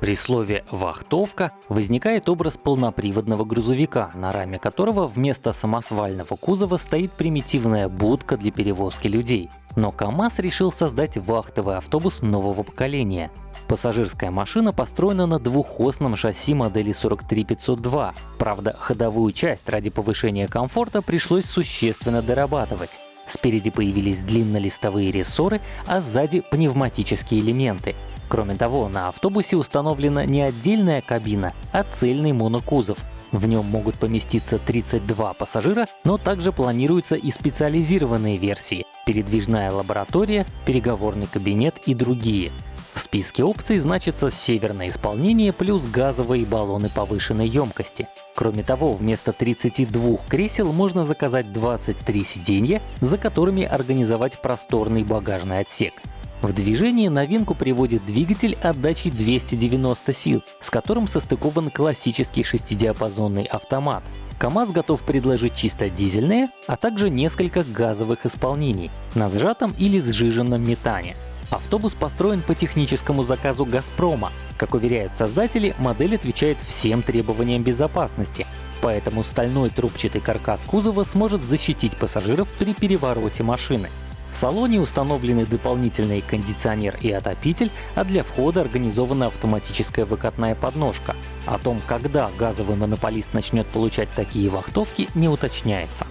При слове «вахтовка» возникает образ полноприводного грузовика, на раме которого вместо самосвального кузова стоит примитивная будка для перевозки людей. Но КАМАЗ решил создать вахтовый автобус нового поколения. Пассажирская машина построена на двухосном шасси модели 43502. Правда, ходовую часть ради повышения комфорта пришлось существенно дорабатывать. Спереди появились длиннолистовые рессоры, а сзади пневматические элементы. Кроме того, на автобусе установлена не отдельная кабина, а цельный монокузов. В нем могут поместиться 32 пассажира, но также планируются и специализированные версии — передвижная лаборатория, переговорный кабинет и другие. В списке опций значится северное исполнение плюс газовые баллоны повышенной емкости. Кроме того, вместо 32 кресел можно заказать 23 сиденья, за которыми организовать просторный багажный отсек. В движение новинку приводит двигатель отдачей 290 сил, с которым состыкован классический шестидиапазонный автомат. КАМАЗ готов предложить чисто дизельные, а также несколько газовых исполнений на сжатом или сжиженном метане. Автобус построен по техническому заказу «Газпрома». Как уверяют создатели, модель отвечает всем требованиям безопасности, поэтому стальной трубчатый каркас кузова сможет защитить пассажиров при перевороте машины. В салоне установлены дополнительный кондиционер и отопитель, а для входа организована автоматическая выкатная подножка. О том, когда газовый монополист начнет получать такие вахтовки, не уточняется.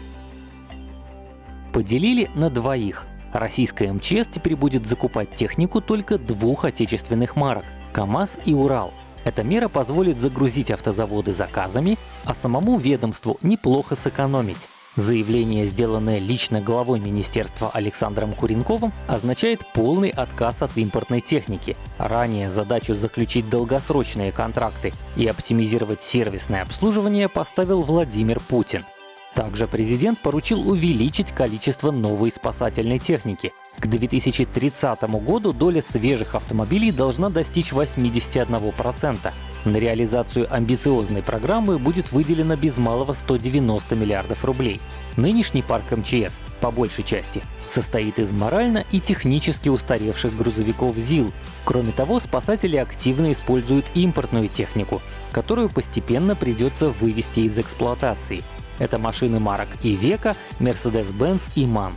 Поделили на двоих. Российская МЧС теперь будет закупать технику только двух отечественных марок — КАМАЗ и Урал. Эта мера позволит загрузить автозаводы заказами, а самому ведомству неплохо сэкономить. Заявление, сделанное лично главой министерства Александром Куренковым, означает полный отказ от импортной техники. Ранее задачу заключить долгосрочные контракты и оптимизировать сервисное обслуживание поставил Владимир Путин. Также президент поручил увеличить количество новой спасательной техники. К 2030 году доля свежих автомобилей должна достичь 81%. На реализацию амбициозной программы будет выделено без малого 190 миллиардов рублей. Нынешний парк МЧС, по большей части, состоит из морально и технически устаревших грузовиков ЗИЛ. Кроме того, спасатели активно используют импортную технику, которую постепенно придется вывести из эксплуатации. Это машины марок и Века, Mercedes-Benz и MAN.